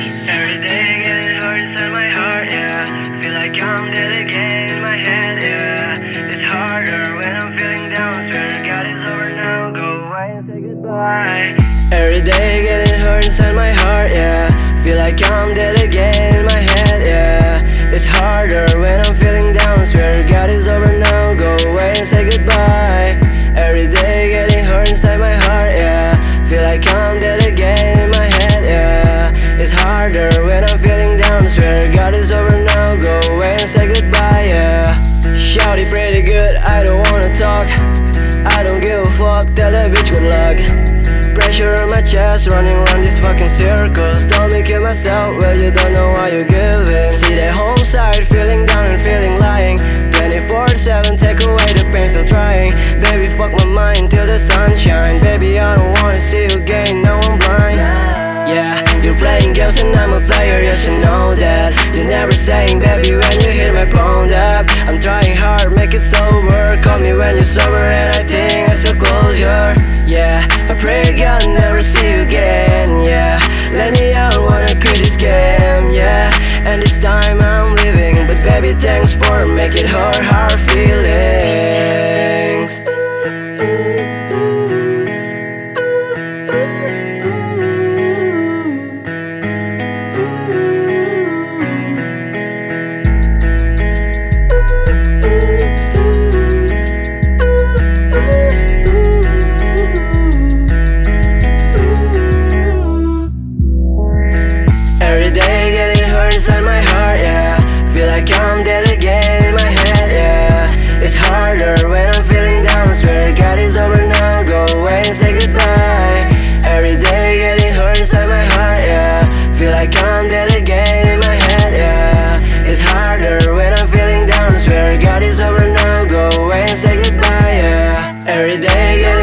Every day getting hurt inside my heart, yeah. Feel like I'm dead again in my head, yeah. It's harder when I'm feeling down. Over now, go away and say goodbye. Every day getting inside my heart, yeah. Feel like I'm dead bitch with luck. Pressure on my chest, running around these fucking circles. Don't make it myself, well you don't know why you give it See that home side, feeling down and feeling lying. 24-7, take away the pain, still trying. Baby, fuck my mind till the sun shines. Baby, I don't wanna see you again, now I'm blind. Yeah, you're playing games and I'm a player, yes you know that. You're never saying, baby, when you hit my phone up. I'm trying hard, make it sober. Call me when you're sober and I think I still every day. Yeah.